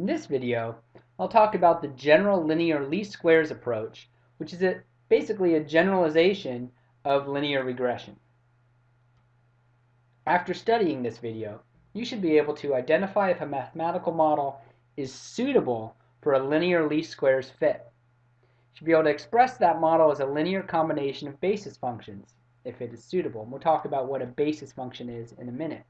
In this video, I'll talk about the general linear least squares approach, which is a, basically a generalization of linear regression. After studying this video, you should be able to identify if a mathematical model is suitable for a linear least squares fit. You should be able to express that model as a linear combination of basis functions, if it is suitable. And we'll talk about what a basis function is in a minute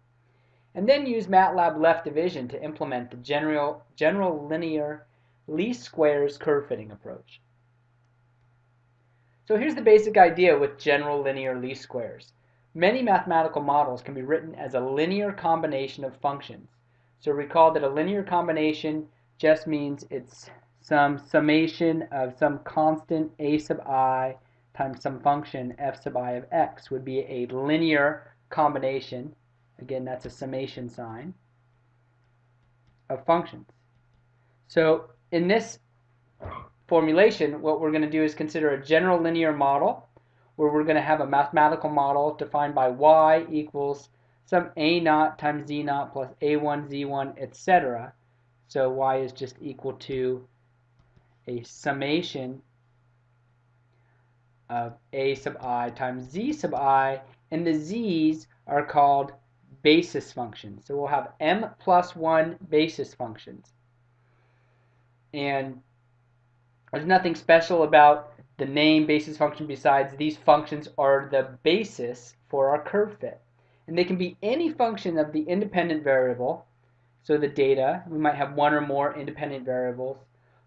and then use MATLAB left division to implement the general, general linear least squares curve fitting approach. So here's the basic idea with general linear least squares. Many mathematical models can be written as a linear combination of functions. So recall that a linear combination just means it's some summation of some constant a sub i times some function f sub i of x would be a linear combination Again, that's a summation sign of functions. So in this formulation, what we're going to do is consider a general linear model where we're going to have a mathematical model defined by y equals some a naught times z naught plus a1, z1, etc. So y is just equal to a summation of a sub i times z sub i, and the z's are called basis functions. So we'll have m plus 1 basis functions. And there's nothing special about the name basis function besides these functions are the basis for our curve fit. And they can be any function of the independent variable. So the data, we might have one or more independent variables.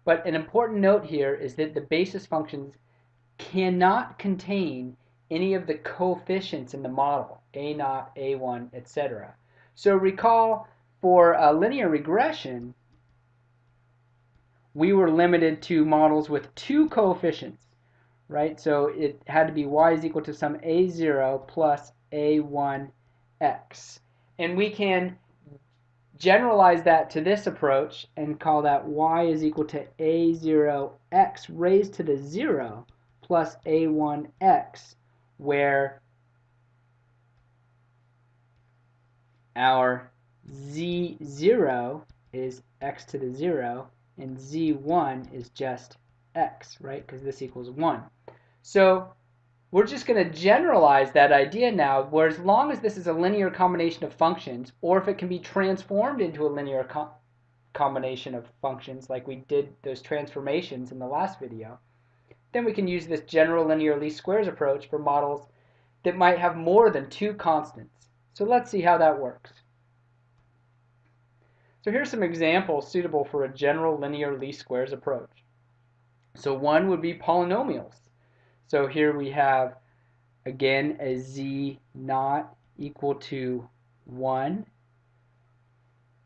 But an important note here is that the basis functions cannot contain any of the coefficients in the model, a naught, a1, etc. So recall for a linear regression, we were limited to models with two coefficients, right? So it had to be y is equal to some a0 plus a1x. And we can generalize that to this approach and call that y is equal to a0x raised to the 0 plus a1x where our z0 is x to the 0 and z1 is just x, right? Because this equals 1. So we're just going to generalize that idea now, where as long as this is a linear combination of functions, or if it can be transformed into a linear co combination of functions, like we did those transformations in the last video, then we can use this general linear least squares approach for models that might have more than two constants. So let's see how that works. So here's some examples suitable for a general linear least squares approach. So one would be polynomials. So here we have, again, a z naught equal to 1,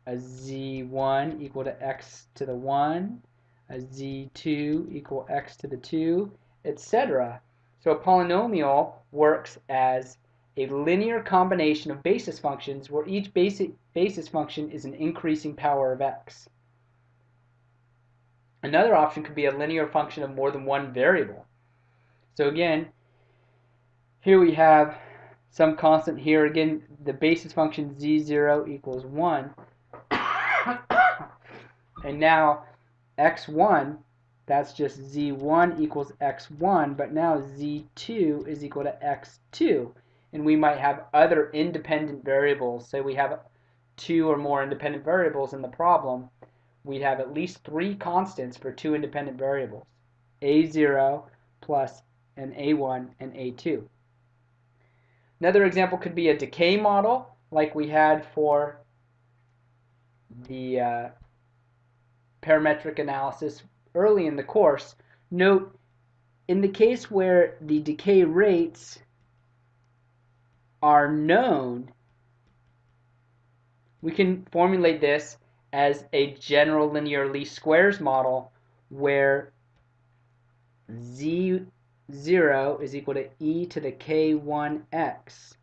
a z1 equal to x to the 1, a z2 equal x to the 2, etc. So a polynomial works as a linear combination of basis functions where each basic basis function is an increasing power of x. Another option could be a linear function of more than one variable. So again, here we have some constant here. Again, the basis function z0 equals 1. and now x1, that's just z1 equals x1, but now z2 is equal to x2. And we might have other independent variables. Say we have two or more independent variables in the problem, we'd have at least three constants for two independent variables, a0 plus an a1 and a2. Another example could be a decay model like we had for the uh, parametric analysis early in the course, note in the case where the decay rates are known, we can formulate this as a general linear least squares model where z0 is equal to e to the k1x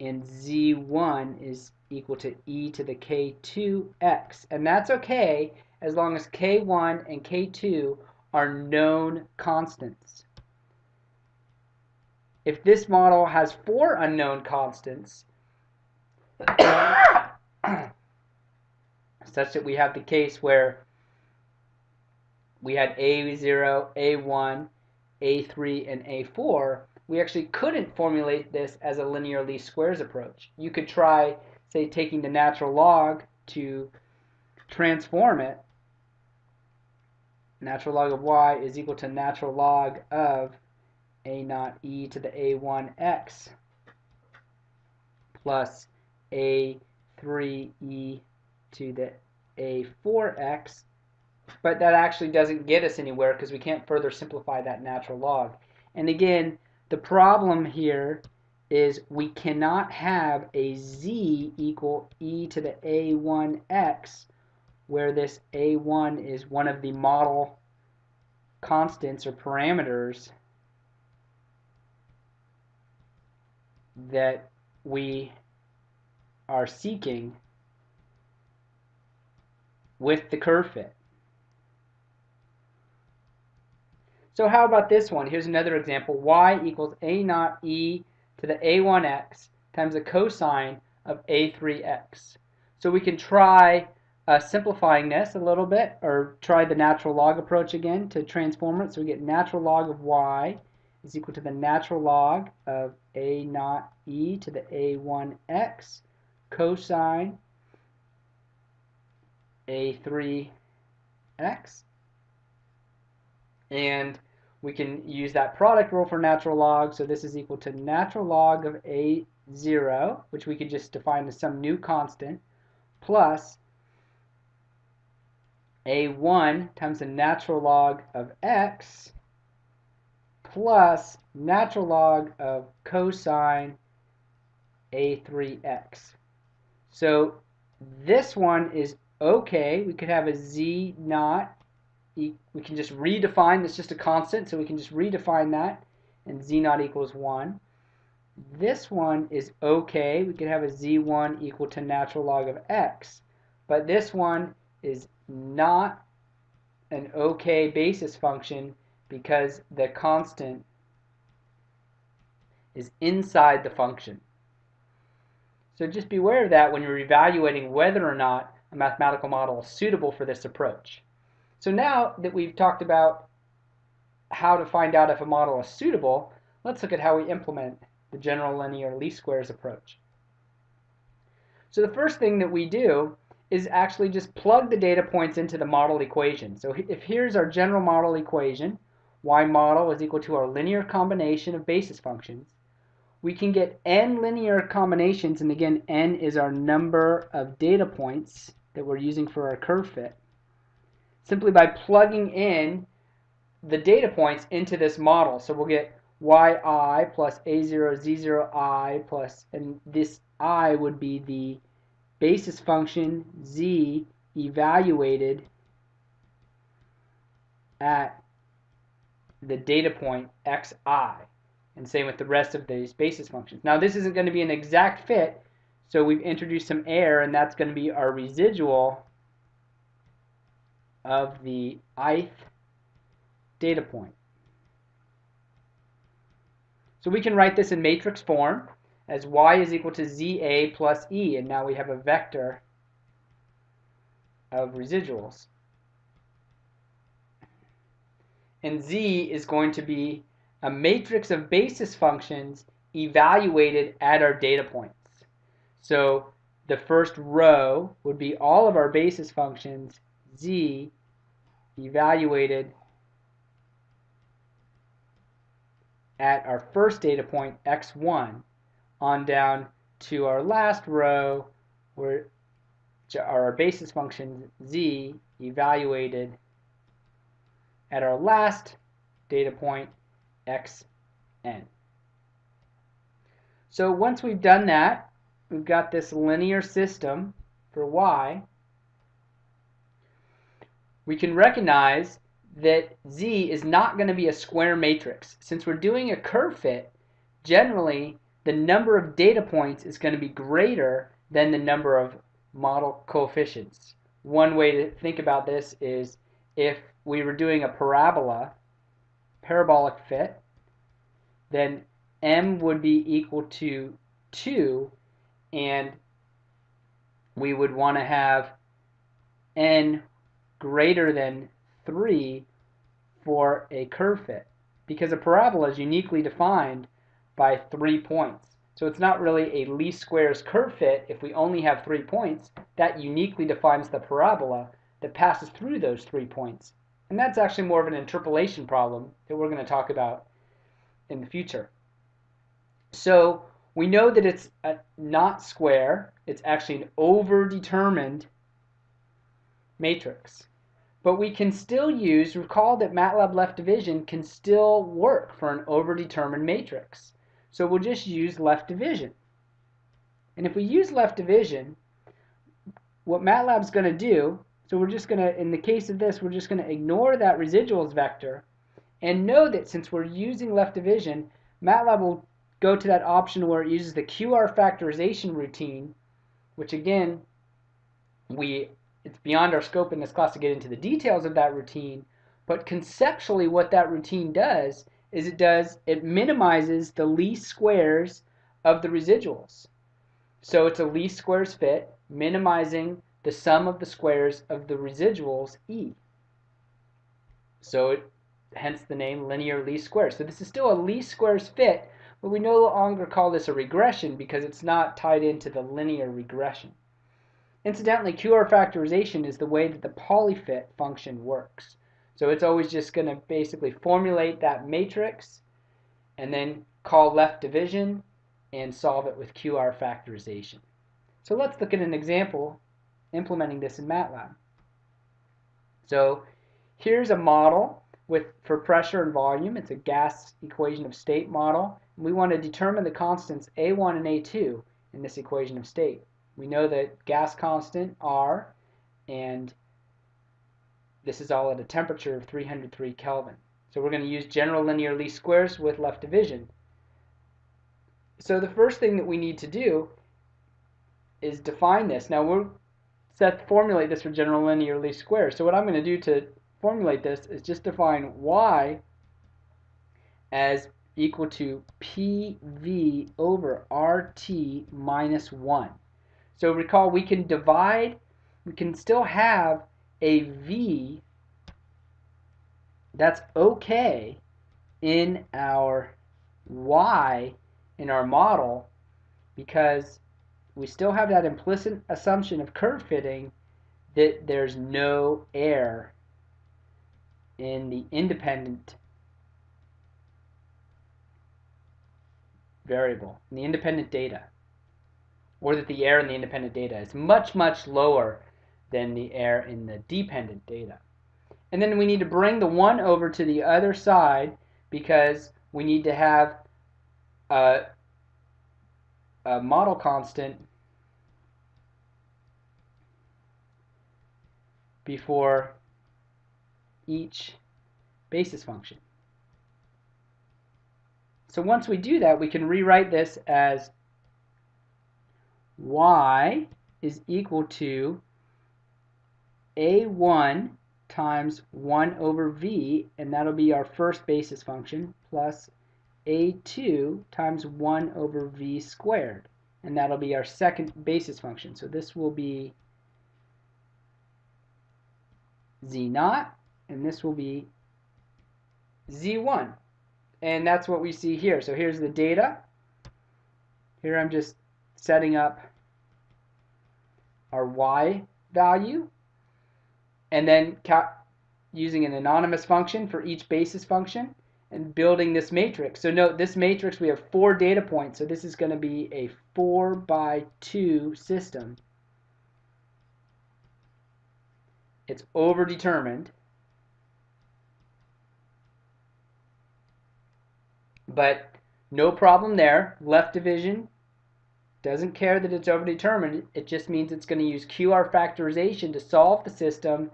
and z1 is equal to e to the k2x. And that's okay as long as K1 and K2 are known constants. If this model has four unknown constants, such that we have the case where we had A0, A1, A3, and A4, we actually couldn't formulate this as a linear least squares approach. You could try, say, taking the natural log to transform it. Natural log of y is equal to natural log of a naught e to the a1x plus a3e to the a4x but that actually doesn't get us anywhere because we can't further simplify that natural log. And again, the problem here is we cannot have a z equal e to the a1x where this a1 is one of the model constants or parameters that we are seeking with the curve fit. So how about this one? Here's another example. y equals a naught e to the a1x times the cosine of a3x. So we can try uh, simplifying this a little bit, or try the natural log approach again to transform it. So we get natural log of y is equal to the natural log of a naught e to the a1x cosine a3x and we can use that product rule for natural log. So this is equal to natural log of a0, which we could just define as some new constant, plus a1 times the natural log of x plus natural log of cosine a3x. So this one is okay. We could have a z naught we can just redefine, it's just a constant, so we can just redefine that, and z naught equals 1. This one is okay, we could have a z1 equal to natural log of x, but this one is not an okay basis function because the constant is inside the function. So just beware of that when you're evaluating whether or not a mathematical model is suitable for this approach. So now that we've talked about how to find out if a model is suitable, let's look at how we implement the general linear least squares approach. So the first thing that we do is actually just plug the data points into the model equation. So if here's our general model equation, y model is equal to our linear combination of basis functions, we can get n linear combinations, and again, n is our number of data points that we're using for our curve fit simply by plugging in the data points into this model. So we'll get yi plus a0 z0i plus, and this i would be the basis function z evaluated at the data point xi. And same with the rest of these basis functions. Now this isn't going to be an exact fit, so we've introduced some error, and that's going to be our residual of the ith data point. So we can write this in matrix form as y is equal to za plus e, and now we have a vector of residuals. And z is going to be a matrix of basis functions evaluated at our data points. So the first row would be all of our basis functions z evaluated at our first data point x1 on down to our last row where our basis function z evaluated at our last data point xn. So once we've done that, we've got this linear system for y we can recognize that Z is not going to be a square matrix. Since we're doing a curve fit, generally the number of data points is going to be greater than the number of model coefficients. One way to think about this is if we were doing a parabola, parabolic fit, then m would be equal to 2 and we would want to have n greater than 3 for a curve fit because a parabola is uniquely defined by three points. So it's not really a least squares curve fit if we only have three points. That uniquely defines the parabola that passes through those three points. And that's actually more of an interpolation problem that we're going to talk about in the future. So we know that it's uh, not square. It's actually an overdetermined matrix. But we can still use, recall that MATLAB left division can still work for an overdetermined matrix. So we'll just use left division. And if we use left division, what MATLAB's going to do, so we're just going to, in the case of this, we're just going to ignore that residuals vector and know that since we're using left division, MATLAB will go to that option where it uses the QR factorization routine, which again, we it's beyond our scope in this class to get into the details of that routine, but conceptually what that routine does is it does it minimizes the least squares of the residuals. So it's a least squares fit, minimizing the sum of the squares of the residuals E. So it, hence the name linear least squares. So this is still a least squares fit, but we no longer call this a regression because it's not tied into the linear regression. Incidentally, QR factorization is the way that the polyfit function works. So it's always just going to basically formulate that matrix and then call left division and solve it with QR factorization. So let's look at an example implementing this in MATLAB. So here's a model with for pressure and volume. It's a gas equation of state model. We want to determine the constants A1 and A2 in this equation of state. We know that gas constant R and this is all at a temperature of 303 Kelvin. So we're going to use general linear least squares with left division. So the first thing that we need to do is define this. Now we're set formulate this for general linear least squares. So what I'm going to do to formulate this is just define y as equal to PV over RT minus 1. So recall we can divide, we can still have a V that's okay in our Y in our model because we still have that implicit assumption of curve fitting that there's no air in the independent variable, in the independent data, or that the error in the independent data is much, much lower than the error in the dependent data. And then we need to bring the 1 over to the other side because we need to have a, a model constant before each basis function. So once we do that, we can rewrite this as y is equal to a1 times 1 over v, and that'll be our first basis function, plus a2 times 1 over v squared, and that'll be our second basis function. So this will be z naught, and this will be z1. And that's what we see here. So here's the data. Here I'm just setting up our y value and then using an anonymous function for each basis function and building this matrix. So note this matrix we have four data points so this is going to be a 4 by 2 system. It's overdetermined But no problem there. Left division doesn't care that it's overdetermined. It just means it's going to use QR factorization to solve the system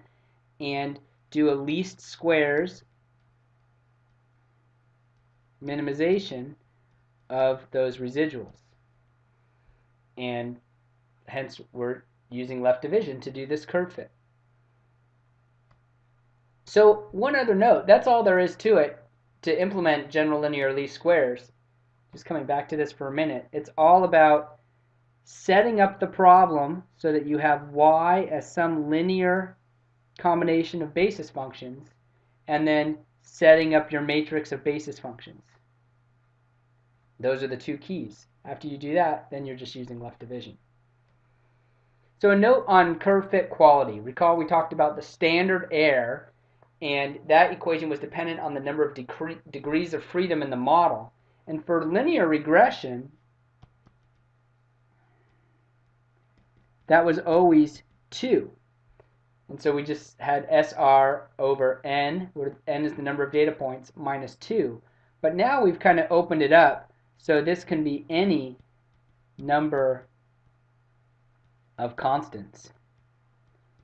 and do a least squares minimization of those residuals. And hence we're using left division to do this curve fit. So one other note, that's all there is to it to implement general linear least squares, just coming back to this for a minute, it's all about setting up the problem so that you have y as some linear combination of basis functions, and then setting up your matrix of basis functions. Those are the two keys. After you do that, then you're just using left division. So a note on curve fit quality. Recall we talked about the standard error, and that equation was dependent on the number of degrees of freedom in the model. And for linear regression, that was always 2. And so we just had SR over N, where N is the number of data points, minus 2. But now we've kind of opened it up, so this can be any number of constants.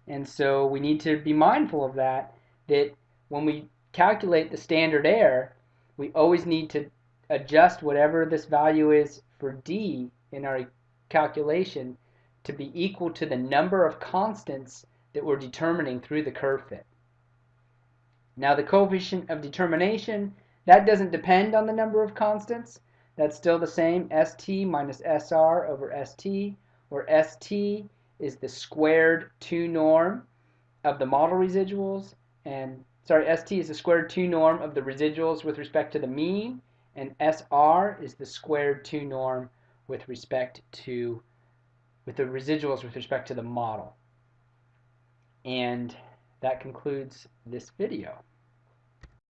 And so we need to be mindful of that, that when we calculate the standard error, we always need to adjust whatever this value is for D in our calculation to be equal to the number of constants that we're determining through the curve fit. Now the coefficient of determination, that doesn't depend on the number of constants. That's still the same, st minus sr over st, where st is the squared 2 norm of the model residuals, and sorry, st is the squared 2 norm of the residuals with respect to the mean, and sr is the squared 2 norm with respect to with the residuals with respect to the model. And that concludes this video.